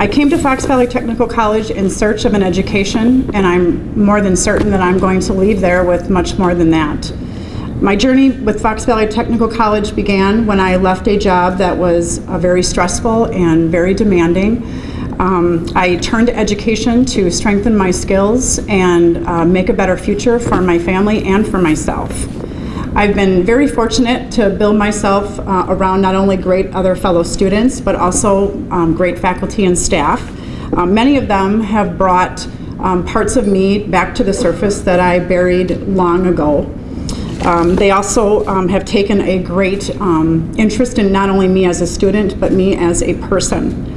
I came to Fox Valley Technical College in search of an education, and I'm more than certain that I'm going to leave there with much more than that. My journey with Fox Valley Technical College began when I left a job that was uh, very stressful and very demanding. Um, I turned to education to strengthen my skills and uh, make a better future for my family and for myself. I've been very fortunate to build myself uh, around not only great other fellow students, but also um, great faculty and staff. Uh, many of them have brought um, parts of me back to the surface that I buried long ago. Um, they also um, have taken a great um, interest in not only me as a student, but me as a person.